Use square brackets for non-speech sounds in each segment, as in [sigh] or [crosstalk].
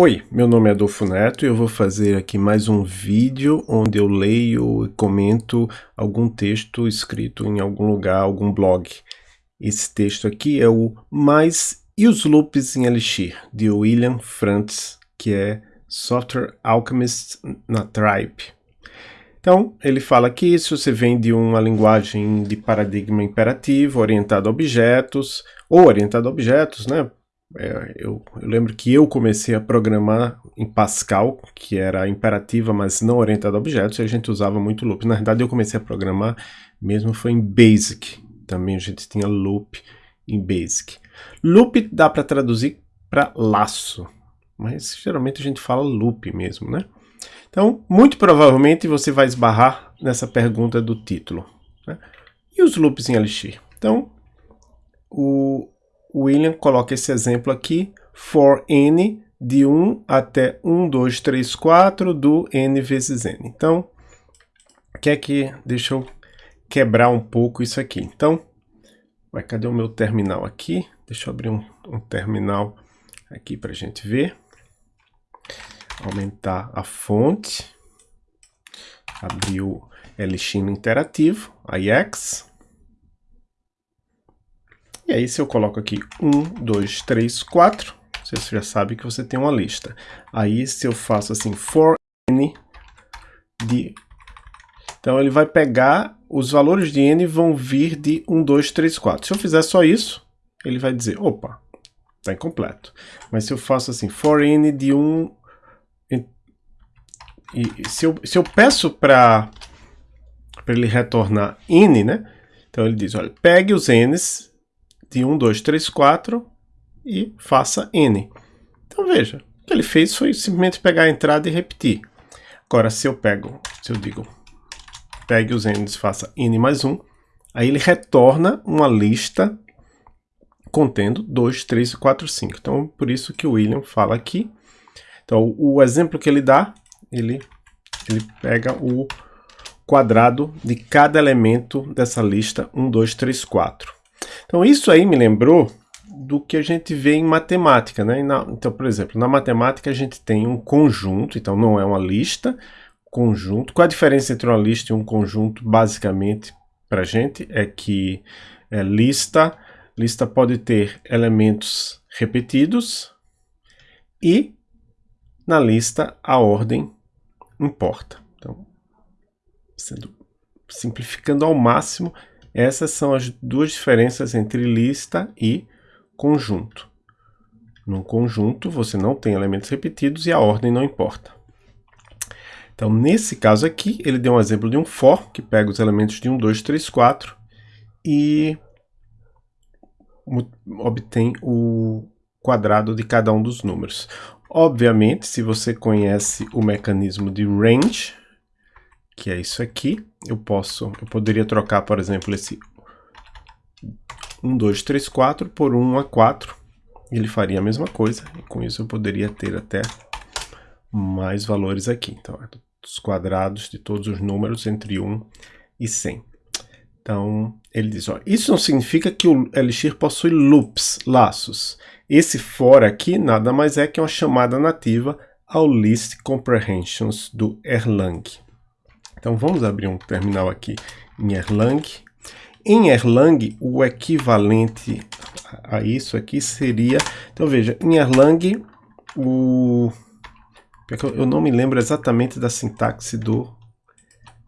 Oi, meu nome é Adolfo Neto e eu vou fazer aqui mais um vídeo onde eu leio e comento algum texto escrito em algum lugar, algum blog. Esse texto aqui é o Mais e os Loops em Elixir, de William Frantz, que é Software Alchemist na Tribe. Então, ele fala que se você vem de uma linguagem de paradigma imperativo, orientado a objetos, ou orientado a objetos, né? É, eu, eu, lembro que eu comecei a programar em Pascal, que era imperativa, mas não orientada a objetos, e a gente usava muito loop. Na verdade, eu comecei a programar mesmo foi em Basic. Também a gente tinha loop em Basic. Loop dá para traduzir para laço, mas geralmente a gente fala loop mesmo, né? Então, muito provavelmente você vai esbarrar nessa pergunta do título. Né? E os loops em Elixir? Então, o, William coloca esse exemplo aqui, for n de 1 até 1, 2, 3, 4 do n vezes n. Então, quer que deixa eu quebrar um pouco isso aqui. Então, vai, cadê o meu terminal aqui? Deixa eu abrir um, um terminal aqui para a gente ver. Aumentar a fonte. Abrir o Elixir interativo, IX. E aí se eu coloco aqui 1, 2, 3, 4, você já sabe que você tem uma lista. Aí se eu faço assim for n de... Então ele vai pegar, os valores de n vão vir de 1, 2, 3, 4. Se eu fizer só isso, ele vai dizer, opa, está incompleto. Mas se eu faço assim, for n de 1... E se eu, se eu peço para ele retornar n, né? Então ele diz, olha, pegue os n's de 1, 2, 3, 4 e faça N. Então veja, o que ele fez foi simplesmente pegar a entrada e repetir. Agora, se eu pego, se eu digo, pegue os N's e faça N mais 1, aí ele retorna uma lista contendo 2, 3, 4, 5. Então, por isso que o William fala aqui. Então, o exemplo que ele dá, ele, ele pega o quadrado de cada elemento dessa lista 1, 2, 3, 4. Então isso aí me lembrou do que a gente vê em matemática, né? Então, por exemplo, na matemática a gente tem um conjunto, então não é uma lista, conjunto. Qual a diferença entre uma lista e um conjunto, basicamente, para a gente? É que é, lista, lista pode ter elementos repetidos e na lista a ordem importa. Então, sendo, simplificando ao máximo, essas são as duas diferenças entre lista e conjunto. No conjunto, você não tem elementos repetidos e a ordem não importa. Então, nesse caso aqui, ele deu um exemplo de um for, que pega os elementos de 1, 2, 3, 4 e obtém o quadrado de cada um dos números. Obviamente, se você conhece o mecanismo de range, que é isso aqui. Eu posso, eu poderia trocar, por exemplo, esse 1, 2, 3, 4 por 1 a 4. Ele faria a mesma coisa. E com isso eu poderia ter até mais valores aqui. Então, é os quadrados de todos os números entre 1 e 100. Então, ele diz, ó, isso não significa que o Elixir possui loops, laços. Esse for aqui nada mais é que uma chamada nativa ao List Comprehensions do Erlang. Então vamos abrir um terminal aqui em Erlang. Em Erlang, o equivalente a isso aqui seria... Então veja, em Erlang, o... Eu não me lembro exatamente da sintaxe do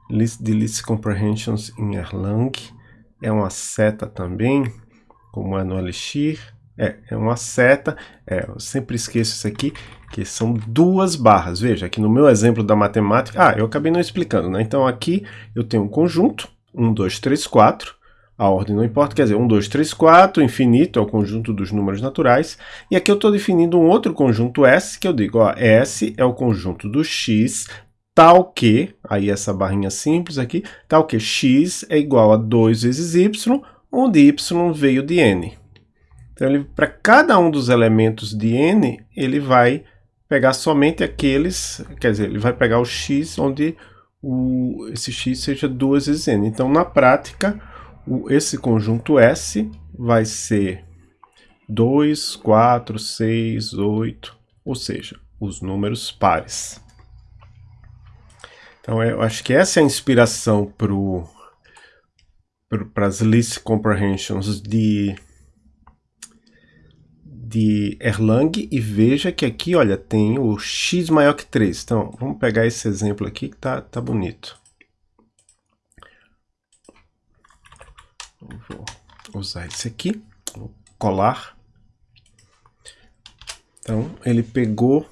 list, de list comprehensions em Erlang. É uma seta também, como é no Elixir. É, é uma seta, é, eu sempre esqueço isso aqui, que são duas barras. Veja, aqui no meu exemplo da matemática, ah, eu acabei não explicando, né? Então aqui eu tenho um conjunto, 1, 2, 3, 4, a ordem não importa, quer dizer, 1, 2, 3, 4, infinito é o conjunto dos números naturais, e aqui eu estou definindo um outro conjunto S, que eu digo, ó, S é o conjunto do X, tal que, aí essa barrinha simples aqui, tal que X é igual a 2 vezes Y, onde Y veio de N. Então, para cada um dos elementos de n, ele vai pegar somente aqueles, quer dizer, ele vai pegar o x onde o, esse x seja duas vezes n. Então, na prática, o, esse conjunto S vai ser 2, 4, 6, 8, ou seja, os números pares. Então eu acho que essa é a inspiração para as list comprehensions de de Erlang e veja que aqui, olha, tem o x maior que 3. Então, vamos pegar esse exemplo aqui que tá, tá bonito. Vou usar esse aqui, vou colar. Então, ele pegou...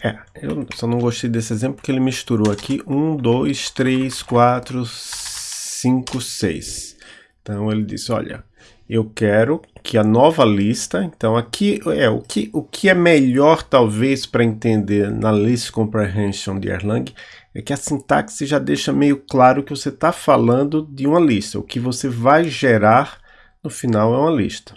É, eu só não gostei desse exemplo porque ele misturou aqui 1, 2, 3, 4, 5, 6. Então, ele disse, olha, eu quero que a nova lista, então aqui é o que, o que é melhor talvez para entender na list comprehension de Erlang é que a sintaxe já deixa meio claro que você está falando de uma lista, o que você vai gerar no final é uma lista.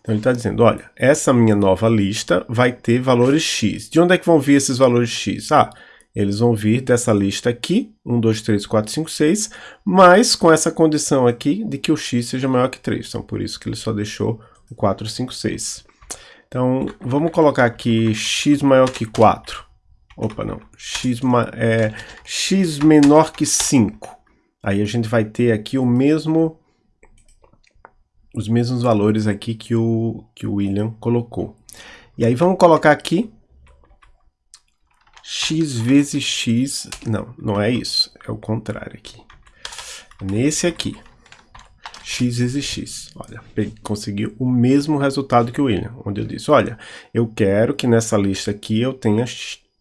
Então ele está dizendo, olha, essa minha nova lista vai ter valores x. De onde é que vão vir esses valores x? Ah, eles vão vir dessa lista aqui, 1, 2, 3, 4, 5, 6, mas com essa condição aqui de que o x seja maior que 3. Então, por isso que ele só deixou o 4, 5, 6. Então, vamos colocar aqui x maior que 4. Opa, não. x, é, x menor que 5. Aí a gente vai ter aqui o mesmo, os mesmos valores aqui que o, que o William colocou. E aí vamos colocar aqui x vezes x... Não, não é isso. É o contrário aqui. Nesse aqui. x vezes x. Olha, consegui o mesmo resultado que o William. Onde eu disse, olha, eu quero que nessa lista aqui eu tenha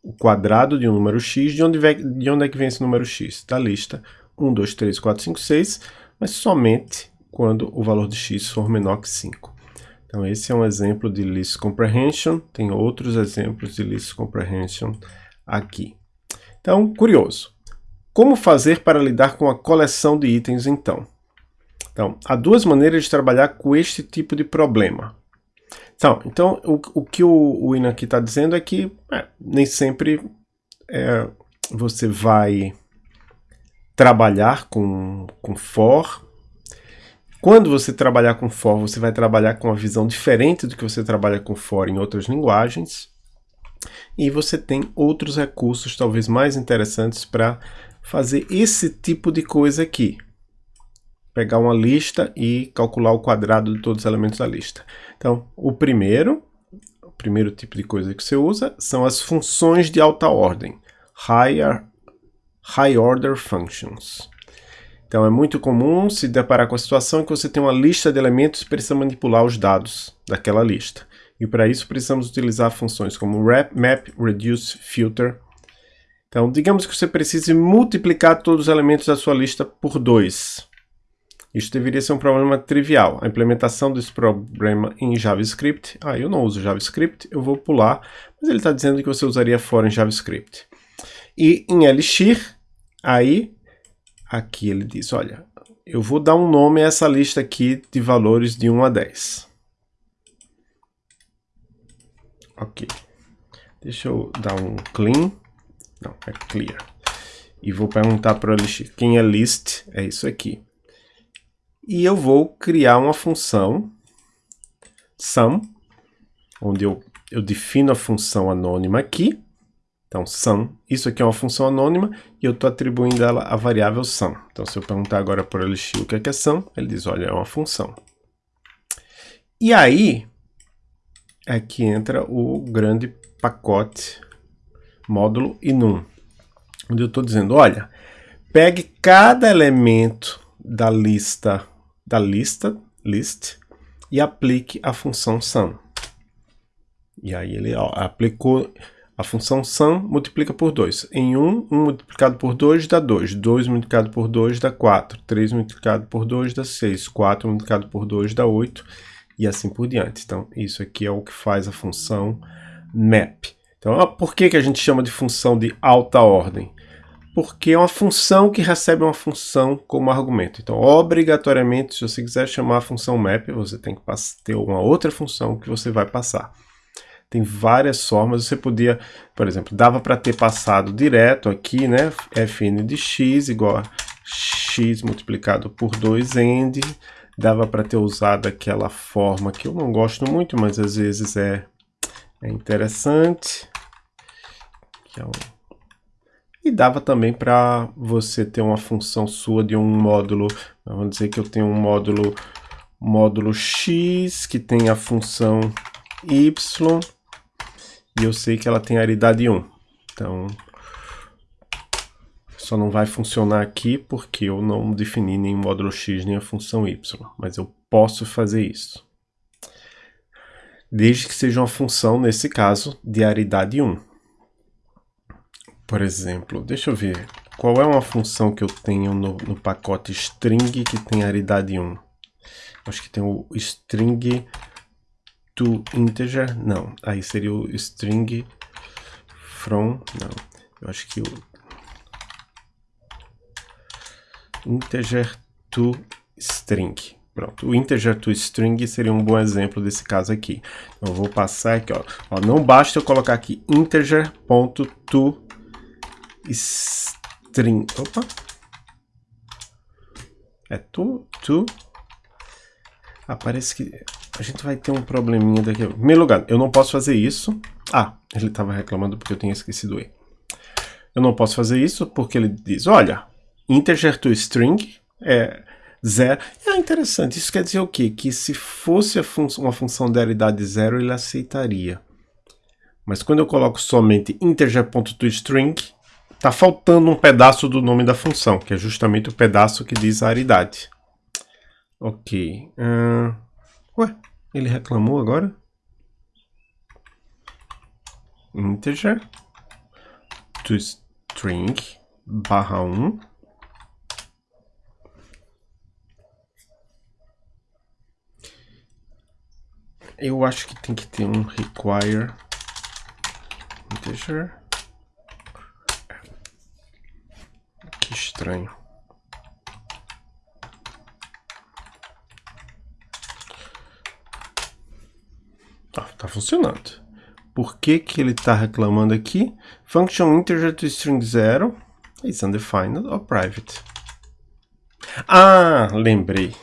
o quadrado de um número x. De onde, de onde é que vem esse número x? Da lista 1, 2, 3, 4, 5, 6. Mas somente quando o valor de x for menor que 5. Então esse é um exemplo de list comprehension. Tem outros exemplos de list comprehension aqui. Então, curioso. Como fazer para lidar com a coleção de itens, então? Então, há duas maneiras de trabalhar com este tipo de problema. Então, então o, o que o, o aqui está dizendo é que é, nem sempre é, você vai trabalhar com, com for. Quando você trabalhar com for, você vai trabalhar com uma visão diferente do que você trabalha com for em outras linguagens. E você tem outros recursos talvez mais interessantes para fazer esse tipo de coisa aqui. Pegar uma lista e calcular o quadrado de todos os elementos da lista. Então, o primeiro, o primeiro tipo de coisa que você usa são as funções de alta ordem. Higher, high Order Functions. Então é muito comum se deparar com a situação que você tem uma lista de elementos e precisa manipular os dados daquela lista. E para isso precisamos utilizar funções como wrap, map, reduce, filter. Então, digamos que você precise multiplicar todos os elementos da sua lista por 2. Isso deveria ser um problema trivial. A implementação desse problema em JavaScript. Ah, eu não uso JavaScript, eu vou pular. Mas ele está dizendo que você usaria for em JavaScript. E em Elixir, aí, aqui ele diz, olha, eu vou dar um nome a essa lista aqui de valores de 1 a 10. Ok. Deixa eu dar um clean. Não, é clear. E vou perguntar para o Elixir quem é list, é isso aqui. E eu vou criar uma função sum, onde eu, eu defino a função anônima aqui. Então, sum, isso aqui é uma função anônima e eu estou atribuindo ela à variável sum. Então, se eu perguntar agora para o Elixir o que é, que é sum, ele diz, olha, é uma função. E aí, é que entra o grande pacote módulo inum, onde eu estou dizendo, olha, pegue cada elemento da lista da lista list e aplique a função sum. E aí ele ó, aplicou a função sum, multiplica por 2. Em 1, um, 1 um multiplicado por 2 dá 2. 2 multiplicado por 2 dá 4. 3 multiplicado por 2 dá 6. 4 multiplicado por 2 dá 8 e assim por diante. Então, isso aqui é o que faz a função map. Então, por que, que a gente chama de função de alta ordem? Porque é uma função que recebe uma função como argumento. Então, obrigatoriamente, se você quiser chamar a função map, você tem que ter uma outra função que você vai passar. Tem várias formas, você podia, por exemplo, dava para ter passado direto aqui, né? fn de x igual a x multiplicado por 2 end, dava para ter usado aquela forma que eu não gosto muito, mas às vezes é, é interessante. É. E dava também para você ter uma função sua de um módulo, vamos dizer que eu tenho um módulo, módulo x que tem a função y e eu sei que ela tem aridade 1. Então, só não vai funcionar aqui porque eu não defini nem o módulo x nem a função y, mas eu posso fazer isso. Desde que seja uma função, nesse caso, de aridade 1. Por exemplo, deixa eu ver, qual é uma função que eu tenho no, no pacote string que tem aridade 1? Acho que tem o string to integer, não, aí seria o string from, não, eu acho que o integer to string. Pronto, o integer to string seria um bom exemplo desse caso aqui. Então, eu vou passar aqui, ó. ó não basta eu colocar aqui integer.to string. Opa! É to, to. Ah, que a gente vai ter um probleminha daqui. Em primeiro lugar, eu não posso fazer isso. Ah, ele estava reclamando porque eu tinha esquecido E. Eu não posso fazer isso porque ele diz, olha, integer to string é zero. É interessante, isso quer dizer o quê? Que se fosse fun uma função de aridade zero, ele aceitaria. Mas quando eu coloco somente integer.toString, está faltando um pedaço do nome da função, que é justamente o pedaço que diz a aridade. Ok. Uh, ué, ele reclamou agora? Integer toString barra 1 Eu acho que tem que ter um require integer. Que estranho. Tá, tá funcionando. Por que que ele está reclamando aqui? Function integer to string 0 is undefined or private. Ah, lembrei.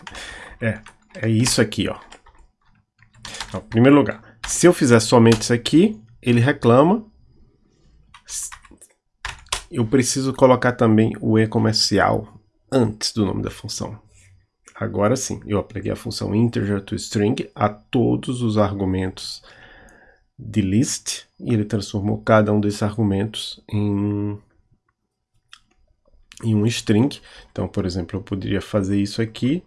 [laughs] é, é isso aqui, ó. Então, em primeiro lugar, se eu fizer somente isso aqui, ele reclama. Eu preciso colocar também o e comercial antes do nome da função. Agora sim, eu apliquei a função integer to string a todos os argumentos de list e ele transformou cada um desses argumentos em, em um string. Então, por exemplo, eu poderia fazer isso aqui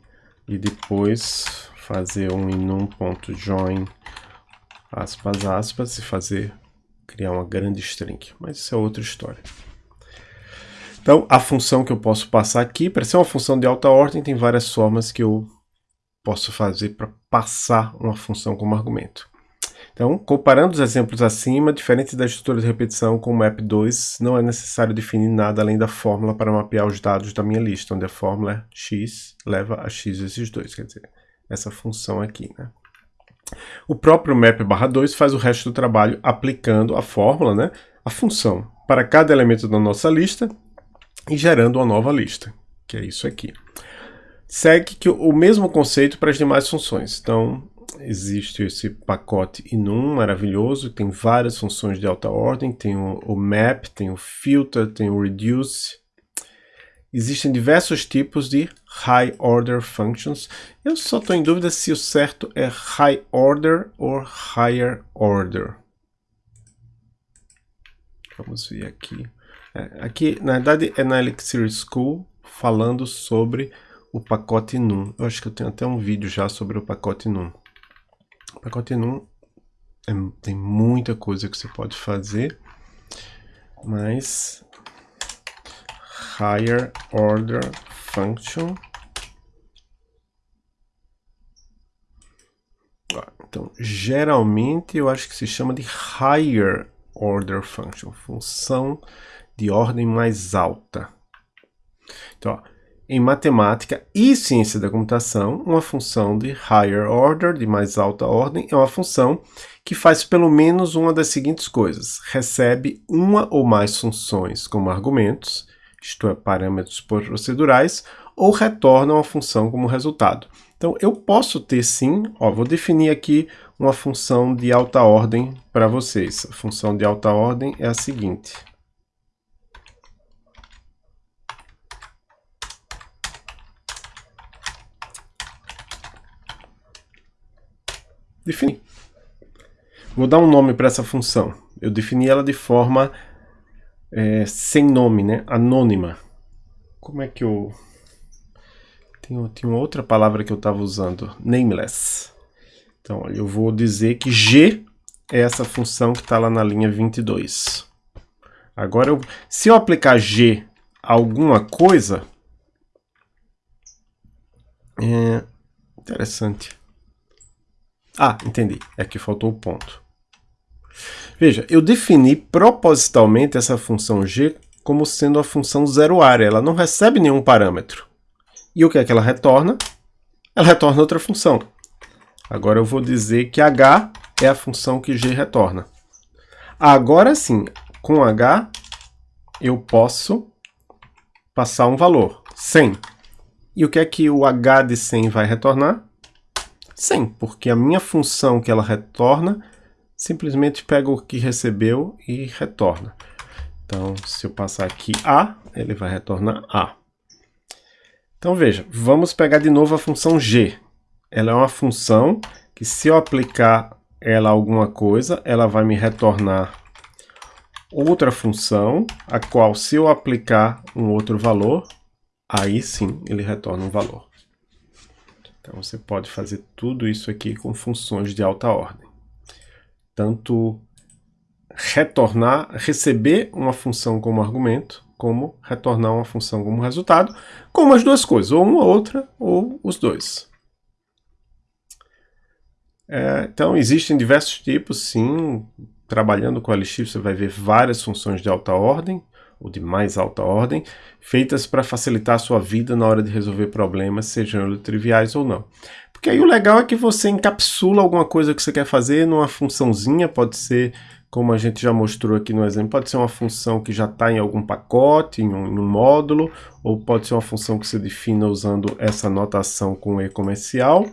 e depois fazer um inum.join aspas aspas e fazer criar uma grande string, mas isso é outra história. Então, a função que eu posso passar aqui, para ser uma função de alta ordem, tem várias formas que eu posso fazer para passar uma função como argumento. Então, comparando os exemplos acima, diferente da estrutura de repetição com o map2, não é necessário definir nada além da fórmula para mapear os dados da minha lista, onde a fórmula é x leva a x vezes 2, quer dizer, essa função aqui. Né? O próprio map barra 2 faz o resto do trabalho aplicando a fórmula, né, a função, para cada elemento da nossa lista e gerando uma nova lista, que é isso aqui. Segue que o mesmo conceito para as demais funções. Então, existe esse pacote enum maravilhoso, tem várias funções de alta ordem, tem o, o map, tem o filter, tem o reduce, Existem diversos tipos de high order functions. Eu só estou em dúvida se o certo é high order ou higher order. Vamos ver aqui. É, aqui, na verdade, é na Elixir School falando sobre o pacote NUM. Eu acho que eu tenho até um vídeo já sobre o pacote NUM. O pacote NUM é, tem muita coisa que você pode fazer, mas higher order function. Então, geralmente eu acho que se chama de higher order function, função de ordem mais alta. Então, ó, em matemática e ciência da computação, uma função de higher order, de mais alta ordem, é uma função que faz pelo menos uma das seguintes coisas. Recebe uma ou mais funções como argumentos, isto é, parâmetros procedurais, ou retorna uma função como resultado. Então, eu posso ter sim, ó, vou definir aqui uma função de alta ordem para vocês. A função de alta ordem é a seguinte. Definir. Vou dar um nome para essa função. Eu defini ela de forma é, sem nome, né? anônima. Como é que eu... Tem, tem uma outra palavra que eu estava usando, nameless. Então, olha, eu vou dizer que g é essa função que está lá na linha 22. Agora, eu, se eu aplicar g a alguma coisa, é interessante. Ah, entendi. É que faltou o ponto. Veja, eu defini propositalmente essa função g como sendo a função zero área. Ela não recebe nenhum parâmetro. E o que é que ela retorna? Ela retorna outra função. Agora eu vou dizer que h é a função que g retorna. Agora sim, com h eu posso passar um valor, 100. E o que é que o h de 100 vai retornar? 100, porque a minha função que ela retorna simplesmente pega o que recebeu e retorna. Então, se eu passar aqui A, ele vai retornar A. Então, veja, vamos pegar de novo a função G. Ela é uma função que se eu aplicar ela alguma coisa, ela vai me retornar outra função, a qual se eu aplicar um outro valor, aí sim ele retorna um valor. Então você pode fazer tudo isso aqui com funções de alta ordem. Tanto retornar, receber uma função como argumento, como retornar uma função como resultado, como as duas coisas, ou uma ou outra, ou os dois. É, então, existem diversos tipos, sim. Trabalhando com LX, você vai ver várias funções de alta ordem, ou de mais alta ordem, feitas para facilitar a sua vida na hora de resolver problemas, sejam triviais ou não. Porque aí o legal é que você encapsula alguma coisa que você quer fazer numa funçãozinha, pode ser, como a gente já mostrou aqui no exemplo, pode ser uma função que já está em algum pacote, em um, em um, módulo, ou pode ser uma função que você defina usando essa notação com E comercial,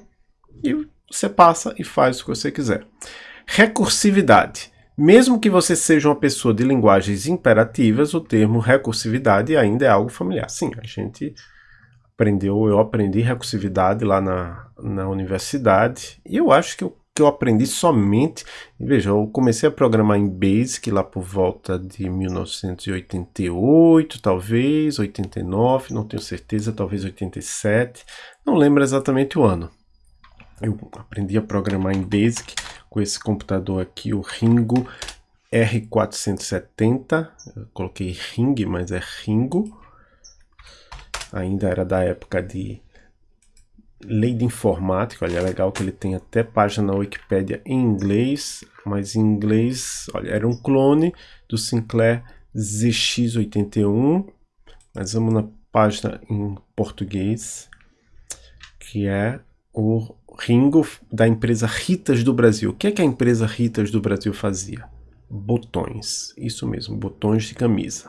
e você passa e faz o que você quiser. Recursividade. Mesmo que você seja uma pessoa de linguagens imperativas, o termo recursividade ainda é algo familiar. Sim, a gente aprendeu, eu aprendi recursividade lá na, na universidade, e eu acho que eu, que eu aprendi somente, veja, eu comecei a programar em BASIC lá por volta de 1988, talvez, 89, não tenho certeza, talvez 87, não lembro exatamente o ano. Eu aprendi a programar em BASIC com esse computador aqui, o Ringo R470. Eu coloquei Ring, mas é Ringo. Ainda era da época de lei de informática. Olha, é legal que ele tem até página na Wikipedia em inglês, mas em inglês, olha, era um clone do Sinclair ZX81. Mas vamos na página em português, que é o Ringo da empresa Ritas do Brasil. O que é que a empresa Ritas do Brasil fazia? Botões, isso mesmo, botões de camisa.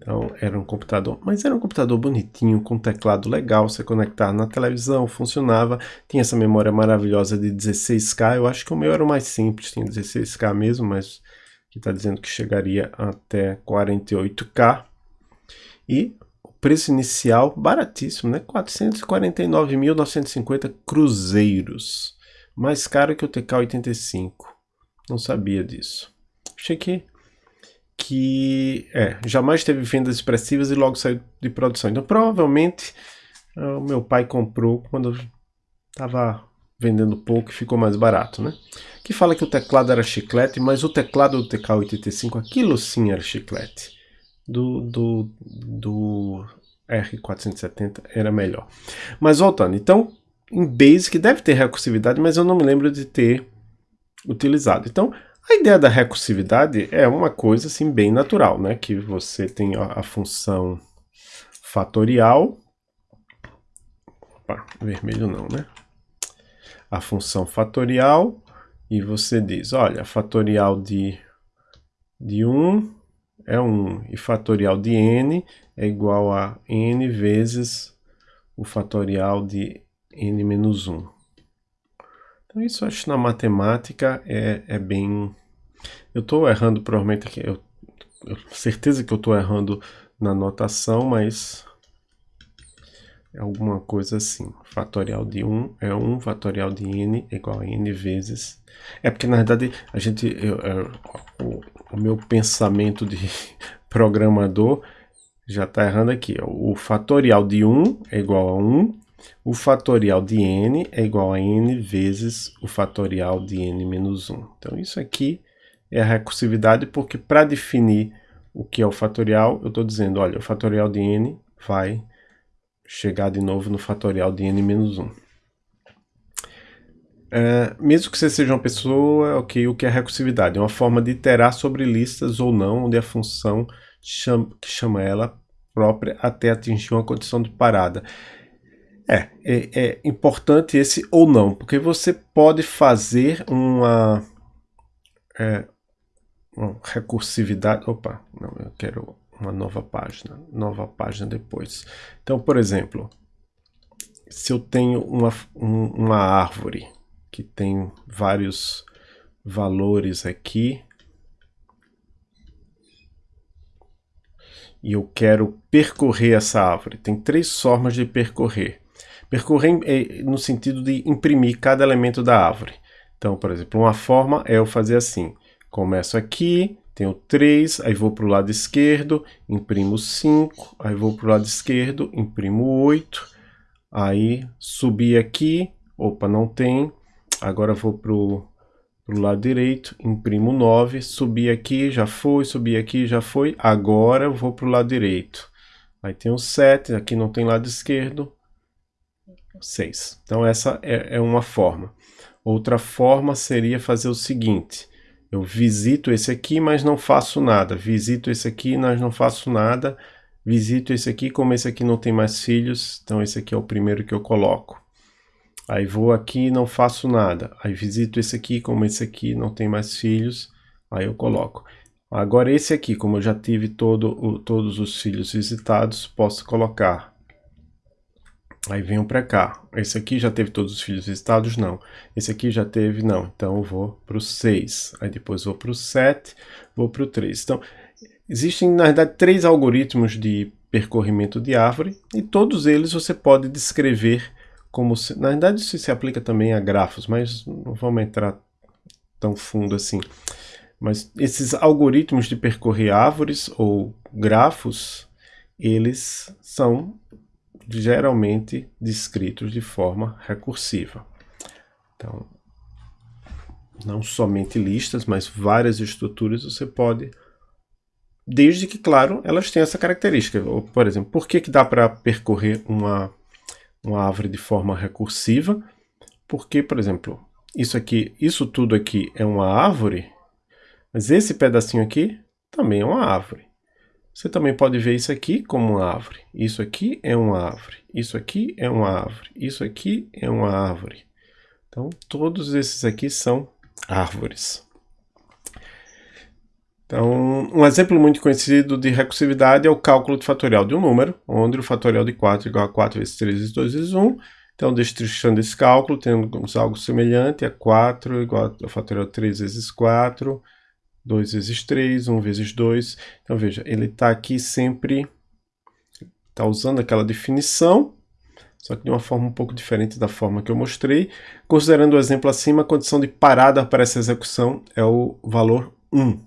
Então era um computador, mas era um computador bonitinho, com teclado legal, você conectar na televisão, funcionava, tinha essa memória maravilhosa de 16K, eu acho que o meu era o mais simples, tinha 16K mesmo, mas que está dizendo que chegaria até 48K. E preço inicial baratíssimo, né? 449.950 cruzeiros. Mais caro que o TK85. Não sabia disso. Achei que, que é, jamais teve vendas expressivas e logo saiu de produção. Então provavelmente ah, o meu pai comprou quando estava vendendo pouco e ficou mais barato, né? Que fala que o teclado era chiclete, mas o teclado do TK85, aquilo sim era chiclete do, do, do R470 era melhor. Mas voltando, então em Basic deve ter recursividade, mas eu não me lembro de ter utilizado. Então a ideia da recursividade é uma coisa assim bem natural, né? Que você tem a, função fatorial, opa, vermelho não, né? A função fatorial e você diz, olha, fatorial de, de 1 é 1 e fatorial de n é igual a n vezes o fatorial de n menos 1. Então isso acho na matemática é, é bem... Eu estou errando provavelmente aqui, eu, eu certeza que eu estou errando na notação, mas é alguma coisa assim. Fatorial de 1 é 1, fatorial de n é igual a n vezes... É porque na verdade a gente... Eu, eu, o, o meu pensamento de [laughs] programador já está errando aqui. O fatorial de 1 é igual a 1, o fatorial de n é igual a n vezes o fatorial de n menos 1. Então isso aqui é a recursividade, porque para definir o que é o fatorial, eu estou dizendo, olha, o fatorial de n vai chegar de novo no fatorial de n menos 1. É, mesmo que você seja uma pessoa, okay, o que é recursividade? É uma forma de iterar sobre listas ou não, onde a função chama, que chama ela própria até atingir uma condição de parada. É, é, é, importante esse ou não, porque você pode fazer uma, é, uma recursividade. Opa, não, eu quero uma nova página, nova página depois. Então, por exemplo, se eu tenho uma, um, uma árvore que tem vários valores aqui, e eu quero percorrer essa árvore. Tem três formas de percorrer. Percorrer é no sentido de imprimir cada elemento da árvore. Então, por exemplo, uma forma é eu fazer assim. Começo aqui, tenho 3, aí vou para o lado esquerdo, imprimo 5, aí vou para o lado esquerdo, imprimo 8, aí subi aqui, opa, não tem, agora vou para o lado direito, imprimo 9, subi aqui, já foi, subi aqui, já foi, agora vou para o lado direito. Aí tenho 7, aqui não tem lado esquerdo, 6. Então essa é, é uma forma. Outra forma seria fazer o seguinte, eu visito esse aqui, mas não faço nada. Visito esse aqui, mas não faço nada. Visito esse aqui, como esse aqui não tem mais filhos, então esse aqui é o primeiro que eu coloco. Aí vou aqui e não faço nada. Aí visito esse aqui, como esse aqui não tem mais filhos, aí eu coloco. Agora esse aqui, como eu já tive todo, o, todos os filhos visitados, posso colocar Aí venho para cá. Esse aqui já teve todos os filhos visitados? Não. Esse aqui já teve? Não. Então eu vou para o 6. Aí depois vou para o 7, vou para o 3. Então, existem na verdade três algoritmos de percorrimento de árvore e todos eles você pode descrever como... Se, na verdade isso se aplica também a grafos, mas não vamos entrar tão fundo assim. Mas esses algoritmos de percorrer árvores ou grafos, eles são geralmente descritos de forma recursiva. Então, não somente listas, mas várias estruturas você pode, desde que, claro, elas têm essa característica. Por exemplo, por que, que dá para percorrer uma, uma árvore de forma recursiva? Porque, por exemplo, isso aqui, isso tudo aqui é uma árvore, mas esse pedacinho aqui também é uma árvore. Você também pode ver isso aqui como uma árvore. Isso aqui é uma árvore. Isso aqui é uma árvore. Isso aqui é uma árvore. Então, todos esses aqui são árvores. Então, um exemplo muito conhecido de recursividade é o cálculo de fatorial de um número, onde o fatorial de 4 é igual a 4 vezes 3 vezes 2 vezes 1. Então, destrinchando esse cálculo, temos algo semelhante a 4 igual ao fatorial de 3 vezes 4 2 vezes 3, 1 vezes 2. Então veja, ele está aqui sempre, está usando aquela definição, só que de uma forma um pouco diferente da forma que eu mostrei. Considerando o exemplo acima, a condição de parada para essa execução é o valor 1.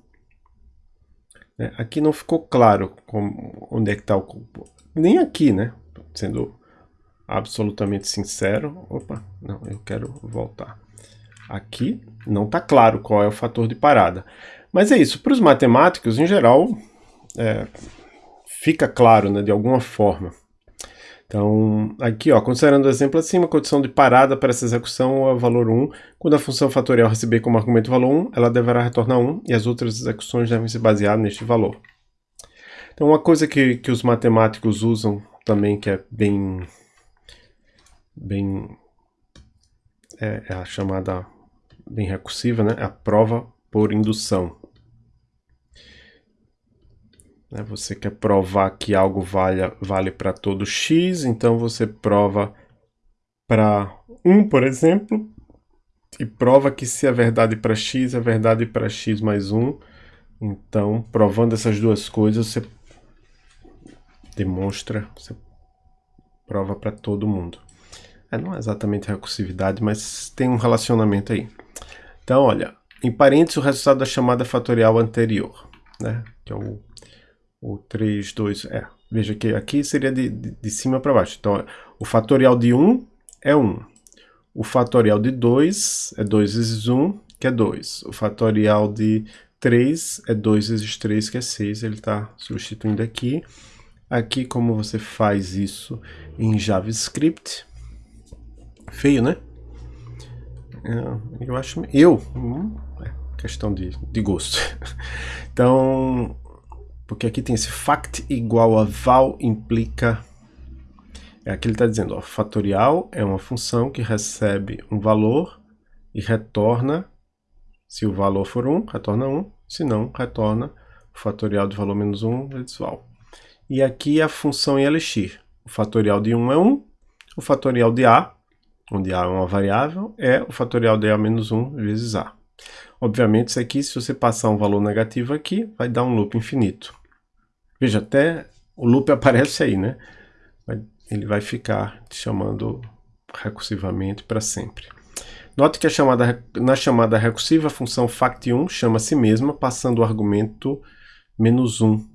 É, aqui não ficou claro como, onde é que está o... Nem aqui, né? Sendo absolutamente sincero. Opa, não, eu quero voltar. Aqui não está claro qual é o fator de parada. Mas é isso, para os matemáticos, em geral, é, fica claro né, de alguma forma. Então, aqui, ó, considerando o exemplo acima, a condição de parada para essa execução é o valor 1. Quando a função fatorial receber como argumento valor 1, ela deverá retornar 1 e as outras execuções devem se basear neste valor. Então, uma coisa que, que os matemáticos usam também, que é bem, bem é, é a chamada bem recursiva, né? É a prova por indução. Né? Você quer provar que algo vale, vale para todo x, então você prova para 1, por exemplo, e prova que se é verdade para x, é verdade para x mais 1. Então, provando essas duas coisas, você demonstra, você prova para todo mundo. É, não é exatamente recursividade, mas tem um relacionamento aí. Então, olha, em parênteses, o resultado da chamada fatorial anterior, né? Que é o, o 3, 2, é. Veja que aqui seria de, de, de cima para baixo. Então, o fatorial de 1 é 1. O fatorial de 2 é 2 vezes 1, que é 2. O fatorial de 3 é 2 vezes 3, que é 6. Ele está substituindo aqui. Aqui, como você faz isso em JavaScript. Feio, né? É, eu acho... Eu? Hum, é questão de, de gosto. [laughs] então, porque aqui tem esse fact igual a val implica... É aqui ele está dizendo, ó, fatorial é uma função que recebe um valor e retorna, se o valor for 1, retorna 1, se não, retorna o fatorial de valor menos 1 vezes val. E aqui a função em Elixir. O fatorial de 1 é 1, o fatorial de A, onde A é uma variável, é o fatorial de A menos 1 vezes A. Obviamente, isso aqui, se você passar um valor negativo aqui, vai dar um loop infinito. Veja, até o loop aparece aí, né? Ele vai ficar te chamando recursivamente para sempre. Note que chamada, na chamada recursiva, a função fact1 chama a si mesma, passando o argumento menos 1.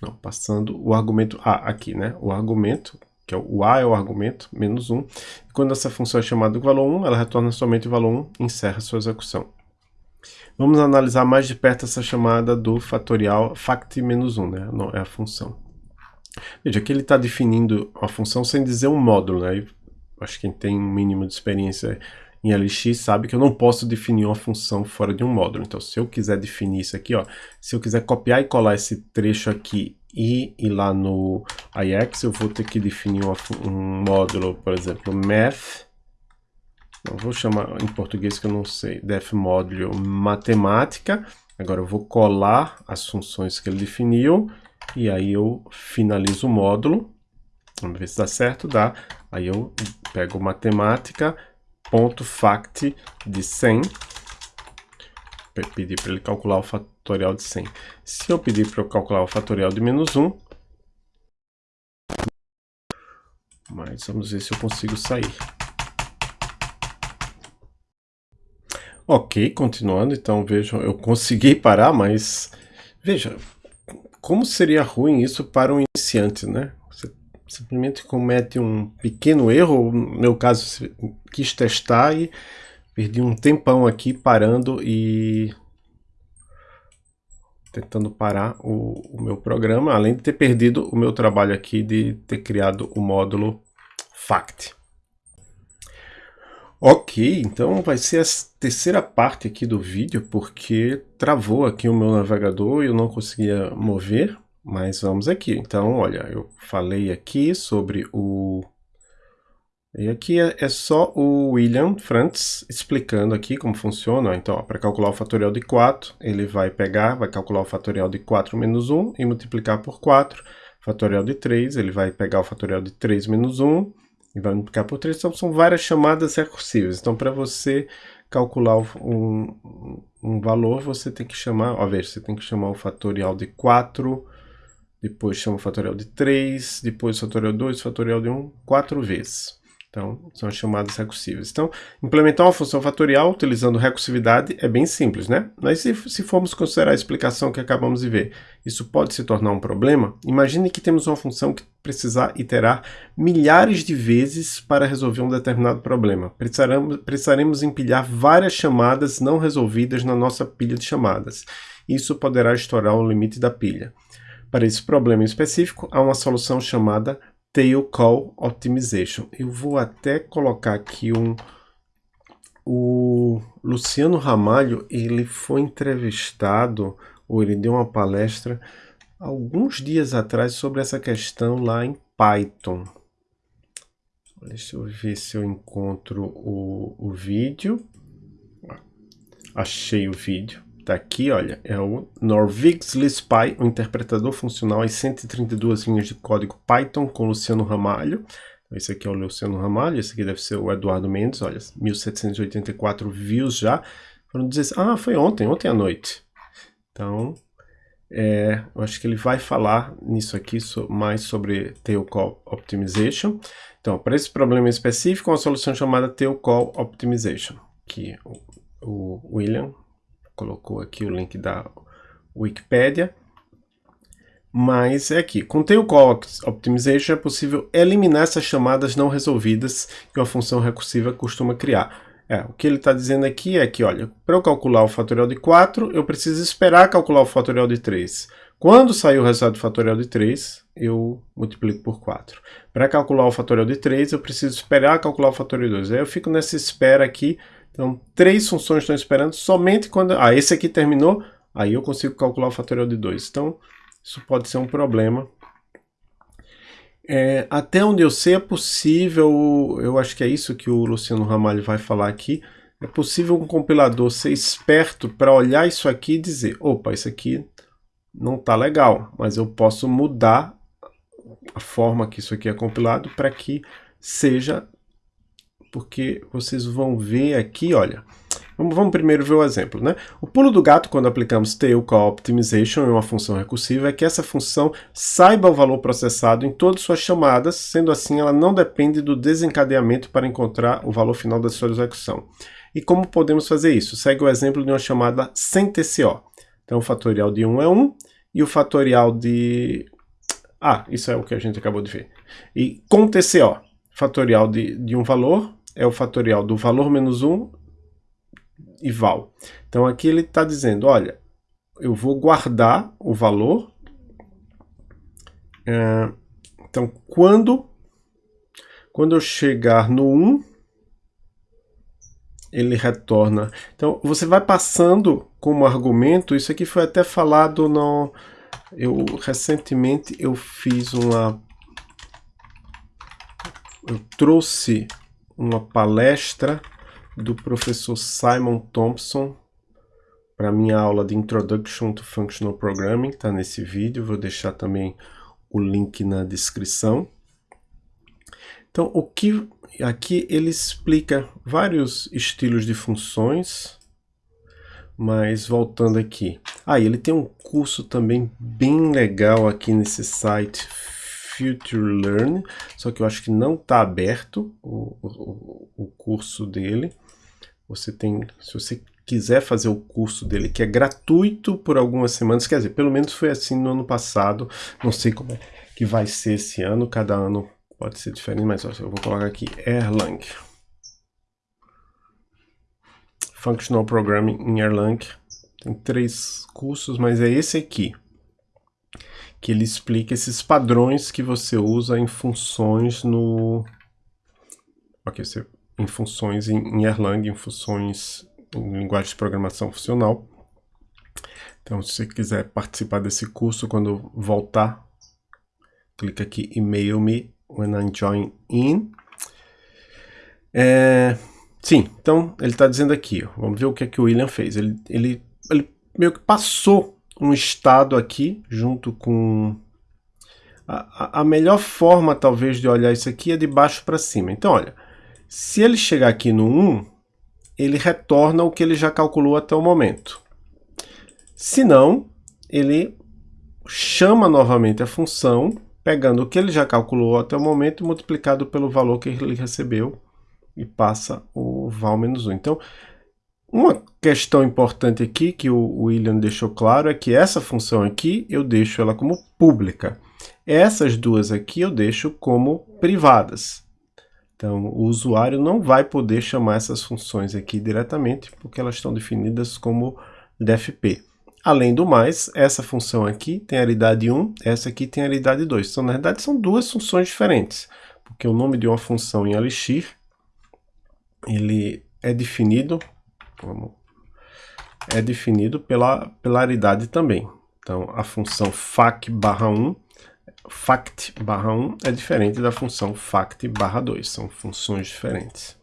Não, passando o argumento A aqui, né? O argumento, que é o A é o argumento, menos 1. E quando essa função é chamada com valor 1, ela retorna somente o valor 1 e encerra sua execução. Vamos analisar mais de perto essa chamada do fatorial fact-1, né? Não, é a função. Veja, aqui ele está definindo a função sem dizer um módulo, né? Acho que quem tem um mínimo de experiência em LX sabe que eu não posso definir uma função fora de um módulo. Então, se eu quiser definir isso aqui, ó, se eu quiser copiar e colar esse trecho aqui e ir lá no IX, eu vou ter que definir uma, um módulo, por exemplo, math não vou chamar em português que eu não sei. Def módulo matemática. Agora eu vou colar as funções que ele definiu. E aí eu finalizo o módulo. Vamos ver se dá certo. Dá. Aí eu pego matemática, ponto fact de 100. Pedir para ele calcular o fatorial de 100. Se eu pedir para eu calcular o fatorial de menos 1, mas vamos ver se eu consigo sair. Ok, continuando, então vejam, eu consegui parar, mas veja, como seria ruim isso para um iniciante, né? Você simplesmente comete um pequeno erro, no meu caso quis testar e perdi um tempão aqui parando e tentando parar o, o meu programa, além de ter perdido o meu trabalho aqui de ter criado o módulo FACT. Ok, então vai ser a terceira parte aqui do vídeo, porque travou aqui o meu navegador e eu não conseguia mover, mas vamos aqui. Então, olha, eu falei aqui sobre o... E aqui é, é só o William Frantz explicando aqui como funciona. Então, para calcular o fatorial de 4, ele vai pegar, vai calcular o fatorial de 4 menos 1 e multiplicar por 4. Fatorial de 3, ele vai pegar o fatorial de 3 menos 1 e vai multiplicar por 3. Então, são várias chamadas recursivas. Então, para você calcular um, um valor, você tem que chamar, ó, veja, você tem que chamar o fatorial de 4, depois chama o fatorial de 3, depois o fatorial de 2, o fatorial de 1, 4 vezes. Então, são as chamadas recursivas. Então, implementar uma função fatorial utilizando recursividade é bem simples, né? Mas se, se formos considerar a explicação que acabamos de ver, isso pode se tornar um problema? Imagine que temos uma função que precisar iterar milhares de vezes para resolver um determinado problema. Precisaremos, precisaremos empilhar várias chamadas não resolvidas na nossa pilha de chamadas. Isso poderá estourar o limite da pilha. Para esse problema específico, há uma solução chamada Tail Call Optimization. Eu vou até colocar aqui um... O Luciano Ramalho, ele foi entrevistado, ou ele deu uma palestra, alguns dias atrás sobre essa questão lá em Python. Deixa eu ver se eu encontro o, o vídeo. Achei o vídeo. Tá aqui, olha, é o Norvix o interpretador funcional em 132 linhas de código Python com Luciano Ramalho. Esse aqui é o Luciano Ramalho, esse aqui deve ser o Eduardo Mendes, olha, 1784 views já. Foram dizer, ah, foi ontem, ontem à noite. Então, é, eu acho que ele vai falar nisso aqui so, mais sobre Tail Call Optimization. Então, para esse problema específico, uma solução chamada Tail Call Optimization, que o, o William colocou aqui o link da Wikipedia. Mas é aqui, com Tail Call Optimization é possível eliminar essas chamadas não resolvidas que uma função recursiva costuma criar. É, o que ele está dizendo aqui é que, olha, para eu calcular o fatorial de 4, eu preciso esperar calcular o fatorial de 3. Quando sair o resultado do fatorial de 3, eu multiplico por 4. Para calcular o fatorial de 3, eu preciso esperar calcular o fatorial de 2. Aí eu fico nessa espera aqui. Então, três funções estão esperando somente quando... Ah, esse aqui terminou, aí eu consigo calcular o fatorial de 2. Então, isso pode ser um problema é, até onde eu sei é possível, eu acho que é isso que o Luciano Ramalho vai falar aqui, é possível um compilador ser esperto para olhar isso aqui e dizer, opa, isso aqui não está legal, mas eu posso mudar a forma que isso aqui é compilado para que seja, porque vocês vão ver aqui, olha, Vamos, vamos, primeiro ver o exemplo. Né? O pulo do gato, quando aplicamos tail call optimization em uma função recursiva, é que essa função saiba o valor processado em todas suas chamadas, sendo assim ela não depende do desencadeamento para encontrar o valor final da sua execução. E como podemos fazer isso? Segue o exemplo de uma chamada sem TCO. Então o fatorial de 1 é 1 e o fatorial de... Ah, isso é o que a gente acabou de ver. E com TCO, fatorial de, de um valor é o fatorial do valor menos 1 e val. Então aqui ele está dizendo, olha, eu vou guardar o valor. É, então quando, quando eu chegar no 1, ele retorna. Então você vai passando como argumento, isso aqui foi até falado no... Eu recentemente eu fiz uma... Eu trouxe uma palestra do professor Simon Thompson para minha aula de Introduction to Functional Programming, está nesse vídeo, vou deixar também o link na descrição. Então, o que aqui ele explica vários estilos de funções, mas voltando aqui. Ah, ele tem um curso também bem legal aqui nesse site Future Learn, só que eu acho que não está aberto o, o, o curso dele. Você tem, se você quiser fazer o curso dele, que é gratuito por algumas semanas, quer dizer, pelo menos foi assim no ano passado, não sei como é que vai ser esse ano, cada ano pode ser diferente, mas eu vou colocar aqui Erlang. Functional Programming em Erlang. Tem três cursos, mas é esse aqui que ele explica esses padrões que você usa em funções no... Ok, você... em funções em, em Erlang, em funções em linguagem de programação funcional. Então, se você quiser participar desse curso, quando voltar, clica aqui Email me when I join in. É, sim, então ele está dizendo aqui, ó, vamos ver o que é que o William fez. Ele, ele, ele meio que passou um estado aqui, junto com... A, a melhor forma, talvez, de olhar isso aqui é de baixo para cima. Então, olha, se ele chegar aqui no 1, ele retorna o que ele já calculou até o momento. Se não, ele chama novamente a função, pegando o que ele já calculou até o momento, multiplicado pelo valor que ele recebeu, e passa o val menos 1. Então, uma questão importante aqui que o William deixou claro é que essa função aqui eu deixo ela como pública. Essas duas aqui eu deixo como privadas. Então o usuário não vai poder chamar essas funções aqui diretamente porque elas estão definidas como DFP. Além do mais, essa função aqui tem a aridade 1, essa aqui tem a aridade 2. Então na verdade são duas funções diferentes, porque o nome de uma função em Elixir ele é definido é definido pela, pela aridade também. Então, a função fac barra 1, fact barra 1 é diferente da função fact barra 2, são funções diferentes.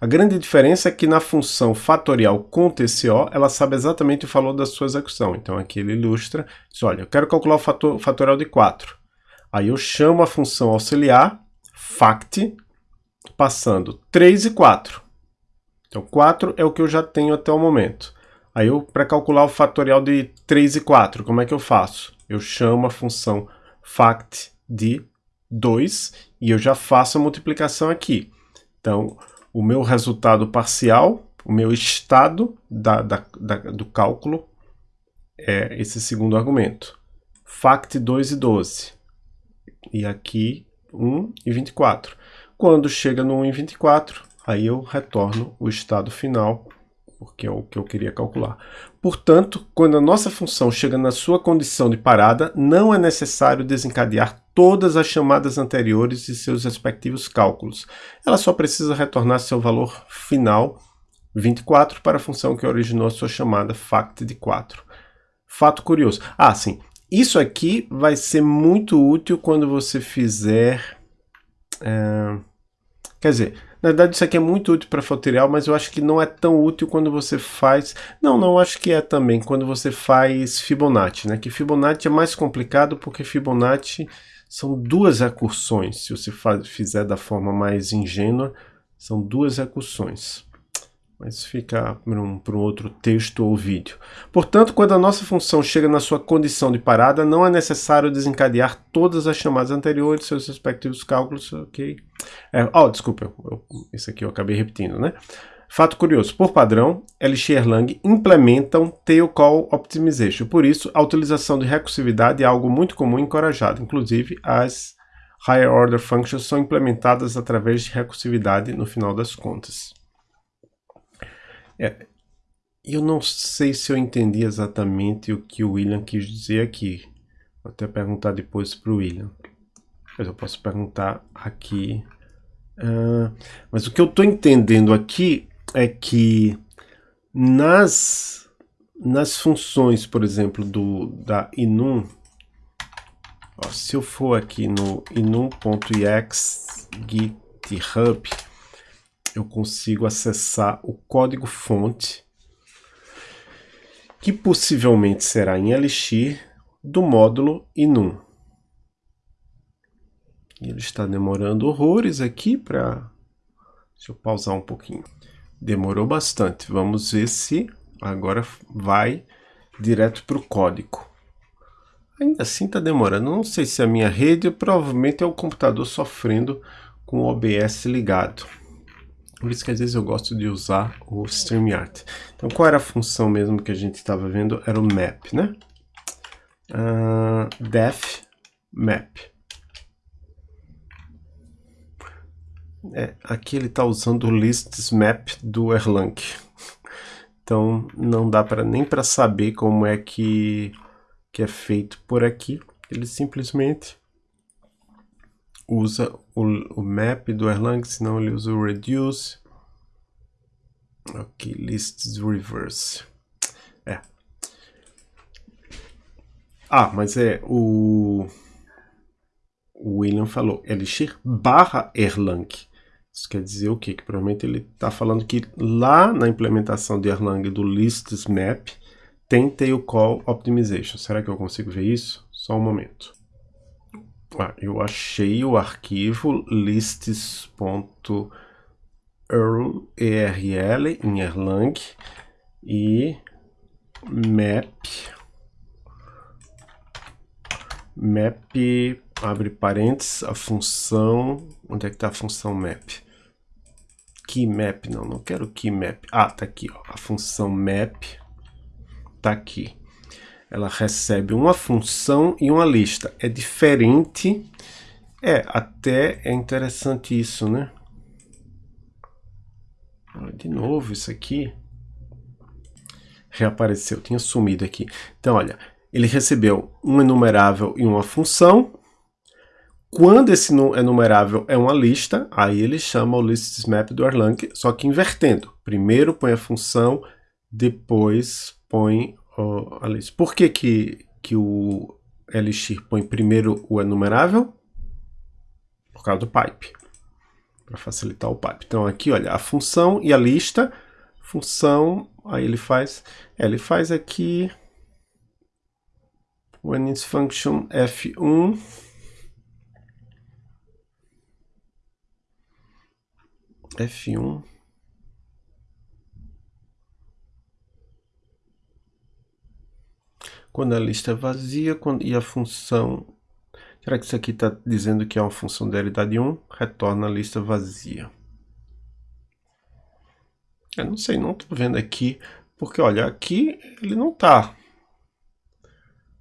A grande diferença é que na função fatorial com TCO, ela sabe exatamente o valor da sua execução. Então aqui ele ilustra, diz, olha, eu quero calcular o fator, fatorial de 4. Aí eu chamo a função auxiliar, fact, passando 3 e 4. Então, 4 é o que eu já tenho até o momento. Aí, para calcular o fatorial de 3 e 4, como é que eu faço? Eu chamo a função fact de 2 e eu já faço a multiplicação aqui. Então, o meu resultado parcial, o meu estado da, da, da, do cálculo é esse segundo argumento. Fact 2 e 12. E aqui 1 e 24. Quando chega no 1 e 24, aí eu retorno o estado final porque é o que eu queria calcular. Portanto, quando a nossa função chega na sua condição de parada, não é necessário desencadear todas as chamadas anteriores e seus respectivos cálculos. Ela só precisa retornar seu valor final, 24, para a função que originou a sua chamada fact de 4. Fato curioso. Ah, sim. Isso aqui vai ser muito útil quando você fizer... É, quer dizer, na verdade, isso aqui é muito útil para fatorial, mas eu acho que não é tão útil quando você faz... Não, não, acho que é também quando você faz Fibonacci, né? Que Fibonacci é mais complicado porque Fibonacci são duas recursões. Se você fizer da forma mais ingênua, são duas recursões mas fica para um, outro texto ou vídeo. Portanto, quando a nossa função chega na sua condição de parada, não é necessário desencadear todas as chamadas anteriores, seus respectivos cálculos, ok? É, oh, desculpa, eu, isso aqui eu acabei repetindo, né? Fato curioso, por padrão, LX e Erlang implementam Tail Call Optimization, por isso a utilização de recursividade é algo muito comum e encorajado, inclusive as Higher Order Functions são implementadas através de recursividade no final das contas. É, eu não sei se eu entendi exatamente o que o William quis dizer aqui. Vou até perguntar depois para o William. Mas eu posso perguntar aqui. Uh, mas o que eu estou entendendo aqui é que nas, nas funções, por exemplo, do, da inum, ó, se eu for aqui no inum.ex github, eu consigo acessar o código fonte, que possivelmente será em Elixir, do módulo inum. Ele está demorando horrores aqui para... Deixa eu pausar um pouquinho. Demorou bastante. Vamos ver se agora vai direto para o código. Ainda assim está demorando. Não sei se é a minha rede, provavelmente é o computador sofrendo com o OBS ligado. Por isso que às vezes eu gosto de usar o StreamYard. Então qual era a função mesmo que a gente estava vendo? Era o map, né? Uh, def map. É, aqui ele está usando o lists map do Erlang. Então não dá para nem para saber como é que, que é feito por aqui. Ele simplesmente usa o, o map do Erlang, senão ele usa o reduce. Ok, lists reverse. É. Ah, mas é o, o William falou Elixir barra Erlang. Isso quer dizer o quê? Que provavelmente ele está falando que lá na implementação de Erlang do lists map tem tail call optimization. Será que eu consigo ver isso? Só um momento. Ah, eu achei o arquivo lists.erl em Erlang e map map abre parênteses a função onde é que está a função map? Key map não não quero key map. Ah tá aqui ó, a função map tá aqui ela recebe uma função e uma lista. É diferente. É, até é interessante isso, né? De novo, isso aqui reapareceu, tinha sumido aqui. Então, olha, ele recebeu um enumerável e uma função. Quando esse enumerável é uma lista, aí ele chama o map do Erlang, só que invertendo. Primeiro põe a função, depois põe Oh, Alice, por que, que, que o Elixir põe primeiro o enumerável? Por causa do pipe. Para facilitar o pipe. Então aqui, olha, a função e a lista. Função, aí ele faz, ele faz aqui when is function f1 F1. Quando a lista é vazia quando, e a função... Será que isso aqui está dizendo que é uma função de realidade 1? Retorna a lista vazia. Eu não sei, não estou vendo aqui, porque olha, aqui ele não está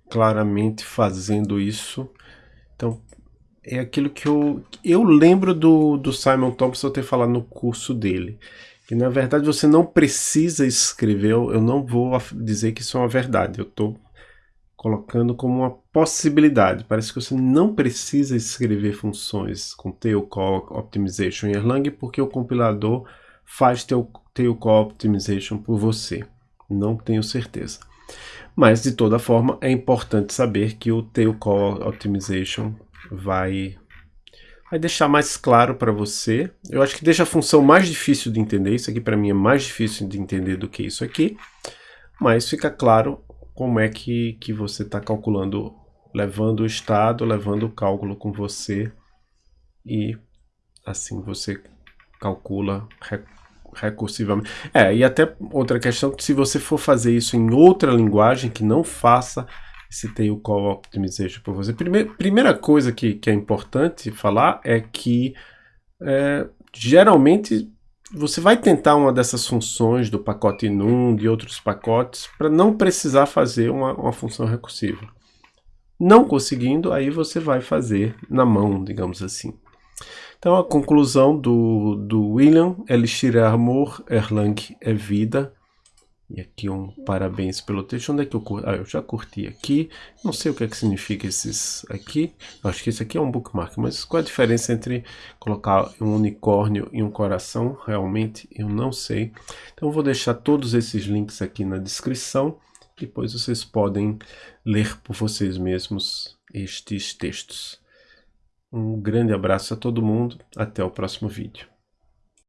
claramente fazendo isso. Então, é aquilo que eu, eu lembro do, do Simon Thompson ter falado no curso dele. Que na verdade você não precisa escrever, eu não vou dizer que isso é uma verdade, eu estou colocando como uma possibilidade. Parece que você não precisa escrever funções com tail call optimization em Erlang porque o compilador faz tail, tail call optimization por você. Não tenho certeza. Mas de toda forma é importante saber que o tail call optimization vai vai deixar mais claro para você. Eu acho que deixa a função mais difícil de entender. Isso aqui para mim é mais difícil de entender do que isso aqui. Mas fica claro como é que, que você está calculando, levando o estado, levando o cálculo com você. E assim você calcula recursivamente. É, e até outra questão, se você for fazer isso em outra linguagem que não faça citei o Call Optimization para você. Primeira, primeira coisa que, que é importante falar é que é, geralmente você vai tentar uma dessas funções do pacote num, de outros pacotes, para não precisar fazer uma, uma função recursiva. Não conseguindo, aí você vai fazer na mão, digamos assim. Então a conclusão do, do William, Elixir é amor, Erlang é vida, e aqui um parabéns pelo texto. Onde é que eu curti? Ah, eu já curti aqui. Não sei o que é que significa esses aqui. Acho que esse aqui é um bookmark, mas qual a diferença entre colocar um unicórnio e um coração? Realmente eu não sei. Então eu vou deixar todos esses links aqui na descrição. Depois vocês podem ler por vocês mesmos estes textos. Um grande abraço a todo mundo. Até o próximo vídeo.